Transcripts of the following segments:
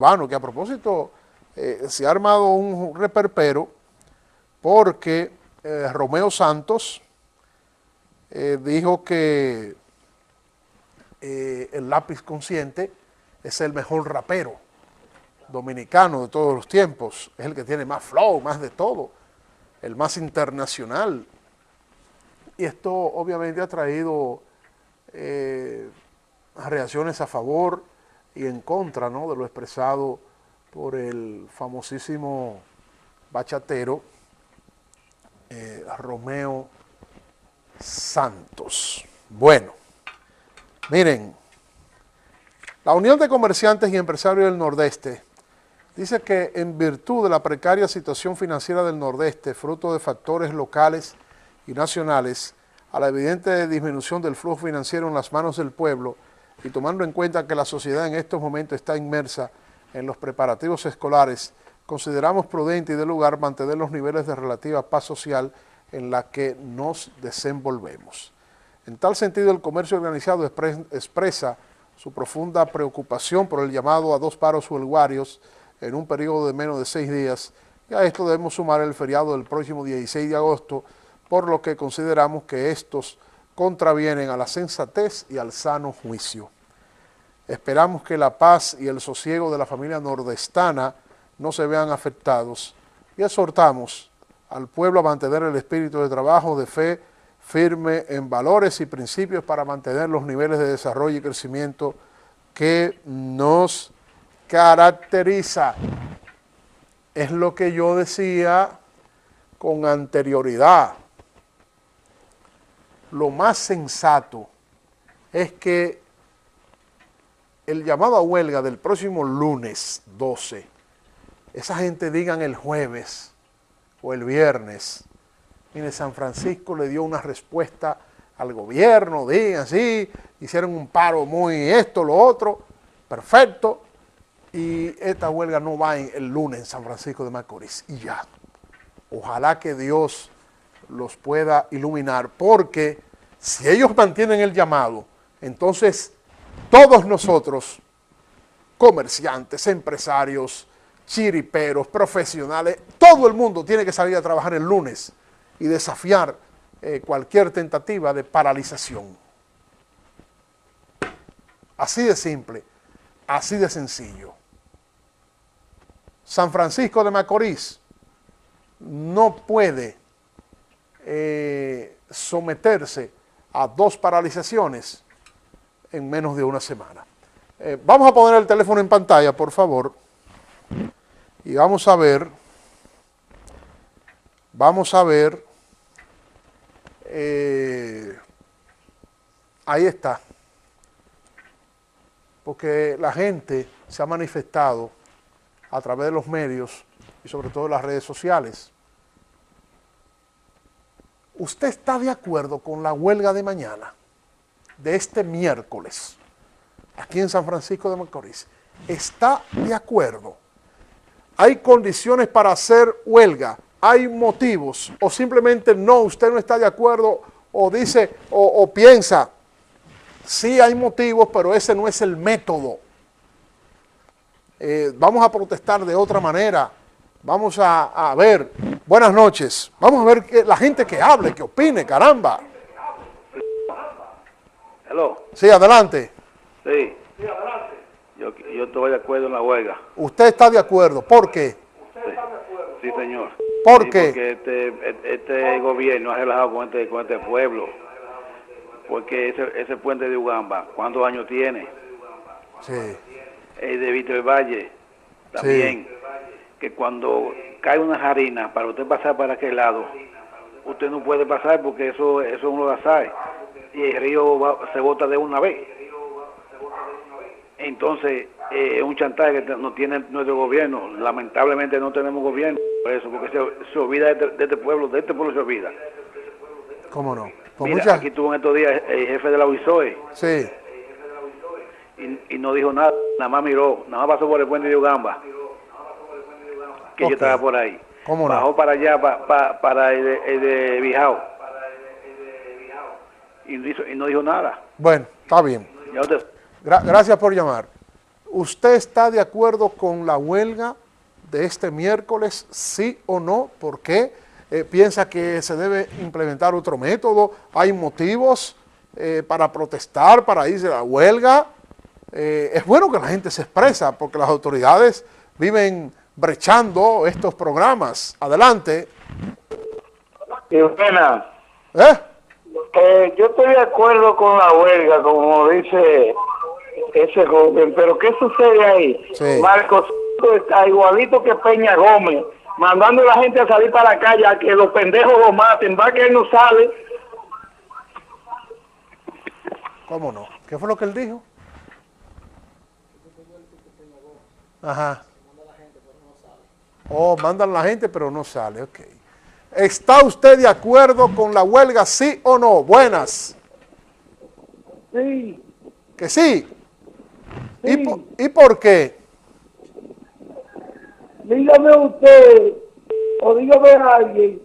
Bueno, que a propósito eh, se ha armado un reperpero porque eh, Romeo Santos eh, dijo que el lápiz consciente es el mejor rapero dominicano de todos los tiempos, es el que tiene más flow, más de todo, el más internacional. Y esto obviamente ha traído reacciones a favor y en contra ¿no? de lo expresado por el famosísimo bachatero eh, Romeo Santos. Bueno, miren, la Unión de Comerciantes y Empresarios del Nordeste dice que en virtud de la precaria situación financiera del Nordeste, fruto de factores locales y nacionales, a la evidente disminución del flujo financiero en las manos del pueblo, y tomando en cuenta que la sociedad en estos momentos está inmersa en los preparativos escolares, consideramos prudente y de lugar mantener los niveles de relativa paz social en la que nos desenvolvemos. En tal sentido, el comercio organizado expresa su profunda preocupación por el llamado a dos paros huelguarios en un periodo de menos de seis días, y a esto debemos sumar el feriado del próximo 16 de agosto, por lo que consideramos que estos contravienen a la sensatez y al sano juicio. Esperamos que la paz y el sosiego de la familia nordestana no se vean afectados y exhortamos al pueblo a mantener el espíritu de trabajo, de fe firme en valores y principios para mantener los niveles de desarrollo y crecimiento que nos caracteriza. Es lo que yo decía con anterioridad lo más sensato es que el llamado a huelga del próximo lunes 12, esa gente digan el jueves o el viernes, mire, San Francisco le dio una respuesta al gobierno, digan, sí, hicieron un paro muy esto, lo otro, perfecto, y esta huelga no va el lunes en San Francisco de Macorís, y ya. Ojalá que Dios los pueda iluminar, porque si ellos mantienen el llamado, entonces todos nosotros, comerciantes, empresarios, chiriperos, profesionales, todo el mundo tiene que salir a trabajar el lunes y desafiar eh, cualquier tentativa de paralización. Así de simple, así de sencillo. San Francisco de Macorís no puede eh, someterse a dos paralizaciones en menos de una semana. Eh, vamos a poner el teléfono en pantalla, por favor, y vamos a ver, vamos a ver, eh, ahí está, porque la gente se ha manifestado a través de los medios y sobre todo las redes sociales, ¿Usted está de acuerdo con la huelga de mañana, de este miércoles, aquí en San Francisco de Macorís? ¿Está de acuerdo? ¿Hay condiciones para hacer huelga? ¿Hay motivos? ¿O simplemente no, usted no está de acuerdo o dice o, piensa, sí hay motivos, pero ese no es el método? Eh, vamos a protestar de otra manera, vamos a, a ver Buenas noches. Vamos a ver que, la gente que hable, que opine, caramba. Hello. Sí, adelante. Sí. Sí, adelante. Yo, yo estoy de acuerdo en la huelga. ¿Usted está de acuerdo? ¿Por qué? ¿Usted está de acuerdo? Sí, señor. ¿Por qué? Porque este, este gobierno ha relajado con este, con este pueblo. Porque ese, ese puente de Ugamba, ¿cuántos años tiene? Sí. El de Víctor Valle, también. Sí. Que cuando cae una harina para usted pasar para aquel lado, usted no puede pasar porque eso eso uno la sabe y el río se bota de una vez. Entonces, eh, es un chantaje que no tiene nuestro gobierno. Lamentablemente no tenemos gobierno por eso, porque se, olvida de, este pueblo, de este pueblo se olvida. ¿Cómo no? Mira, aquí tuvo en estos días el jefe de la UISOE. Sí. Y, y no dijo nada, nada más miró, nada más pasó por el puente de Ugamba que yo estaba por ahí. ¿Cómo no? Bajó para allá, para el de, el de Bijao. Y, y, no dijo nada. Bueno, está bien. gracias por llamar. ¿Usted está de acuerdo con la huelga de este miércoles, sí o no? ¿Por qué? Eh, ¿Piensa que se debe implementar otro método? ¿Hay motivos eh, para protestar, para irse a la huelga? Eh, es bueno que la gente se expresa porque las autoridades viven brechando estos programas. Adelante. Buena. ¿Eh? Eh, yo estoy de acuerdo con la huelga, como dice ese joven, pero ¿qué sucede ahí? Sí. Marcos está igualito que Peña Gómez, mandando a la gente a salir para la calle a que los pendejos lo maten, va que él no sale. ¿Cómo no? ¿Qué fue lo que él dijo? Ajá. Oh, mandan la gente pero no sale, ok. ¿Está usted de acuerdo con la huelga, sí o no? Buenas. Sí, ¿Que sí? ¿Y, Sí. po- ¿Y por qué? dígame usted, o dígame alguien,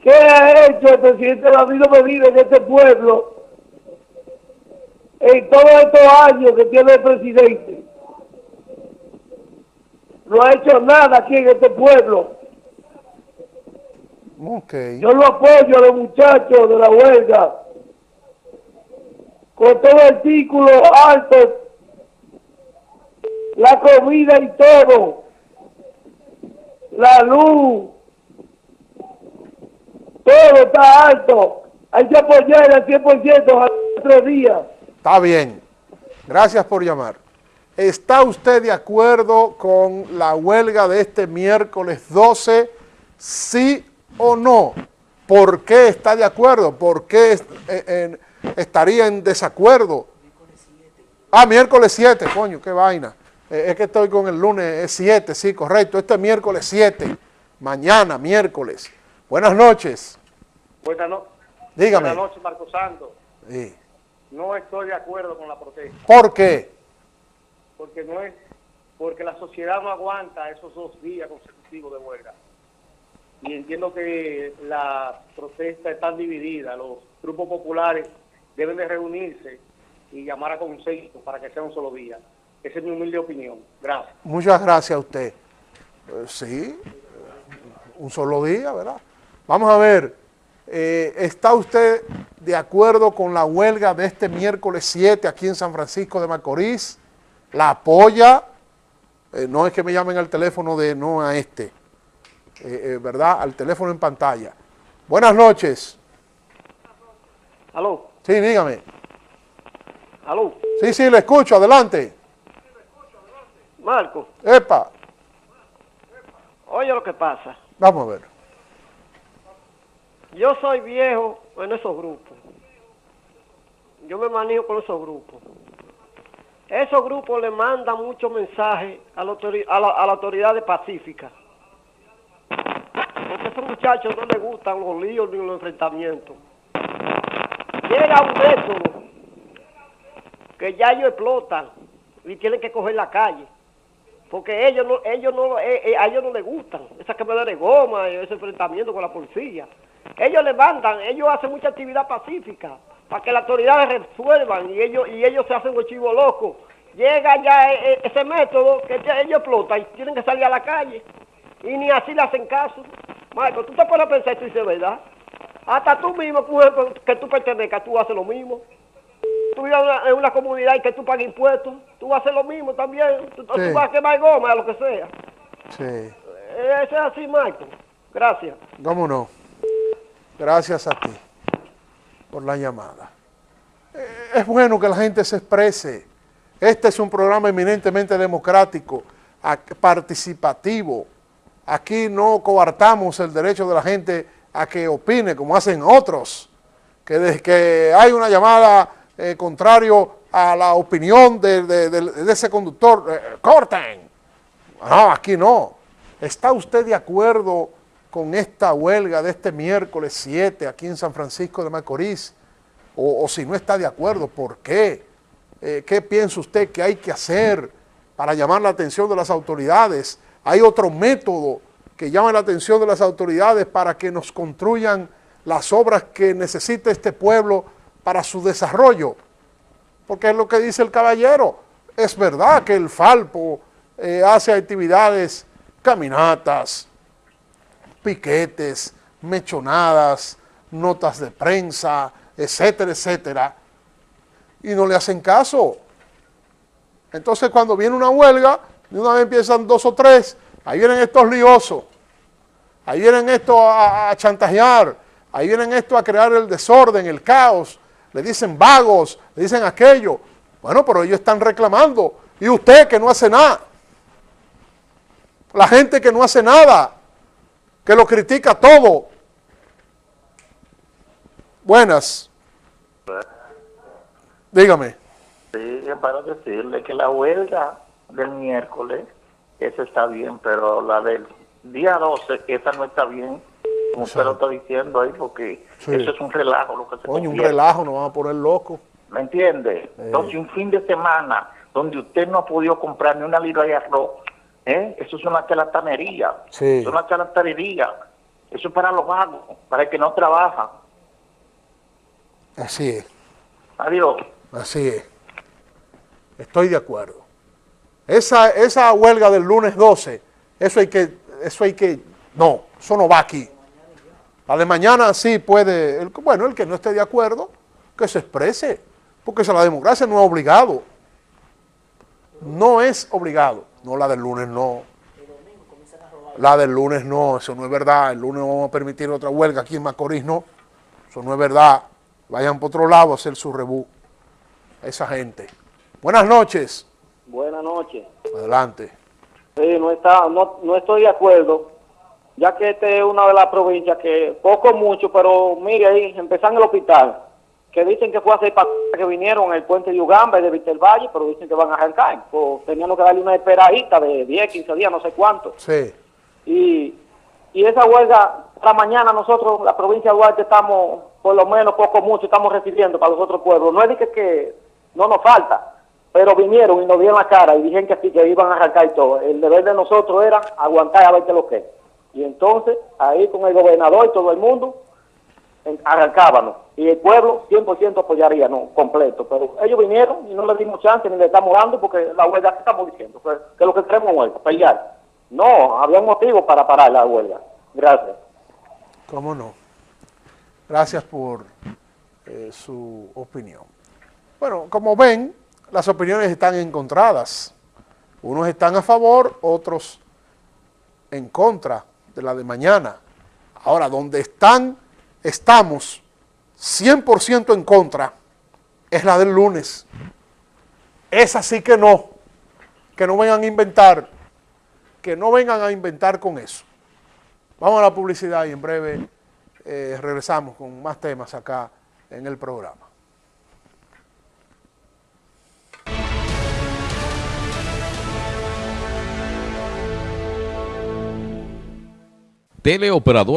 ¿qué ha hecho el presidente David Medina en este pueblo en todos estos años que tiene el presidente? No ha hecho nada aquí en este pueblo. Yo lo apoyo a los muchachos de la huelga. Con todo el artículo alto, la comida y todo, la luz, todo está alto. Hay que apoyar al 100% a los tres días. Está bien. Gracias por llamar. ¿Está usted de acuerdo con la huelga de este miércoles 12? ¿Sí o no? ¿Por qué está de acuerdo? ¿Por qué es- eh, eh, estaría en desacuerdo? Ah, miércoles 7, coño, qué vaina. Eh, es que estoy con el lunes, es 7, sí, correcto. Este miércoles 7, mañana, miércoles. Buenas noches. Buenas, no- Dígame. Buenas noches, Marco Santos. Sí. No estoy de acuerdo con la protesta, ¿Por qué? porque no es, porque la sociedad no aguanta esos dos días consecutivos de huelga. Y entiendo que las protestas están divididas, los grupos populares deben de reunirse y llamar a consenso para que sea un solo día. Esa es mi humilde opinión. Gracias. Muchas gracias a usted. Eh, sí, eh, un solo día, ¿verdad? Vamos a ver, eh, ¿está usted de acuerdo con la huelga de este miércoles 7 aquí en San Francisco de Macorís? ¿La apoya? No es que me llamen al teléfono de no a este, eh, eh, ¿verdad? Al teléfono en pantalla. Buenas noches. Aló, Sí, dígame. aló, Sí, sí, le escucho, adelante. Marco, Epa, oye lo que pasa. vamos a ver. Yo soy viejo en esos grupos. Yo me manejo con esos grupos. Esos grupos le mandan muchos mensajes a la, a la, a la autoridad de Pacífica. Esos muchachos no les gustan los líos ni los enfrentamientos. Llega un método que ya ellos explotan y tienen que coger la calle. Porque ellos no, ellos no, eh, eh, a ellos no les gustan esa quemadera de goma, ese enfrentamiento con la policía. Ellos levantan, ellos hacen mucha actividad pacífica para que las autoridades resuelvan y ellos y ellos se hacen los chivos locos. Llega ya eh, ese método que ellos explotan y tienen que salir a la calle y ni así le hacen caso. Marco, tú te pones a pensar y tú dices, ¿verdad? Hasta tú mismo, que tú pertenezcas, tú haces lo mismo tú vives en una, en una comunidad y que tú pagas impuestos, tú vas a hacer lo mismo también. Tú, tú Sí. vas a quemar goma, lo que sea. Sí. Eso es así, Marco. Gracias. ¿Cómo no? Gracias a ti por la llamada. Eh, Es bueno que la gente se exprese. Este es un programa eminentemente democrático, participativo. Aquí no coartamos el derecho de la gente a que opine como hacen otros, que desde que hay una llamada eh, contrario a la opinión de, de- ese conductor, eh, corten. No, aquí no. ¿Está usted de acuerdo con esta huelga de este miércoles 7 aquí en San Francisco de Macorís? O, o si no está de acuerdo, ¿por qué? Eh, ¿Qué piensa usted que hay que hacer para llamar la atención de las autoridades? ¿Hay otro método que llame la atención de las autoridades para que nos construyan las obras que necesita este pueblo para su desarrollo? porque es lo que dice el caballero. Es verdad que el Falpo eh, hace actividades, caminatas, piquetes, mechonadas, notas de prensa, etcétera, etcétera, y no le hacen caso. Entonces cuando viene una huelga, de una vez empiezan dos o tres, ahí vienen estos liosos, ahí vienen estos a, chantajear, ahí vienen estos a crear el desorden, el caos, le dicen vagos, le dicen aquello. Bueno, pero ellos están reclamando. Y usted que no hace nada. La gente que no hace nada, que lo critica todo. Buenas. Dígame. Sí, para decirle que la huelga del miércoles, esa está bien, pero la del día 12, esa no está bien, como usted lo está diciendo ahí, porque Sí. eso es un relajo lo que se Coño, un relajo, nos vamos a poner locos. ¿Me entiende? Entonces, un fin de semana donde usted no ha podido comprar ni una libra de arroz, ¿eh? eso es una charlatanería. Sí. Es una charlatanería. Eso es para los vagos, para el que no trabaja. Así es, Adiós. así es. Estoy de acuerdo. Esa, esa huelga del lunes 12, eso hay que, eso hay que, no, eso no va aquí. La de mañana sí puede, el- bueno, el que no esté de acuerdo, que se exprese, porque esa, la democracia no es obligado. No es obligado. No, la del lunes no. La del lunes no, eso no es verdad. El lunes vamos a permitir otra huelga aquí en Macorís, no. Eso no es verdad. Vayan por otro lado a hacer su rebú. Esa gente. Buenas noches. Buenas noches. Adelante. Sí, no, está, no, no estoy de acuerdo, ya que esta es una de las provincias que, poco mucho, pero mire ahí, empezando el hospital, que dicen que fue hace pa- que vinieron el puente de Ugamba y de Víctor Valle, pero dicen que van a arrancar. Pues tenían que darle una esperadita de 10, 15 días, no sé cuánto. Sí. Y, y esa huelga, para mañana nosotros, la provincia de Duarte, estamos, por lo menos poco mucho, estamos recibiendo para los otros pueblos. No es de que, que no nos falta, pero vinieron y nos dieron la cara y dijeron que sí, que iban a arrancar y todo. El deber de nosotros era aguantar a ver qué lo que. Y entonces, ahí con el gobernador y todo el mundo, arrancábamos. Y el pueblo 100% apoyaría, no, completo. Pero ellos vinieron y no les dimos chance ni le estamos dando porque la huelga que estamos diciendo, que, que lo que queremos es huelga, pelear. No, había un motivo para parar la huelga. Gracias. ¿Cómo no? Gracias por eh, su opinión. Bueno, como ven, las opiniones están encontradas. Unos están a favor, otros en contra de la de mañana. Ahora, donde están, estamos 100% en contra, es la del lunes. Esa sí que no. Que no vengan a inventar, que no vengan a inventar con eso. Vamos a la publicidad y en breve eh, regresamos con más temas acá en el programa. Teleoperador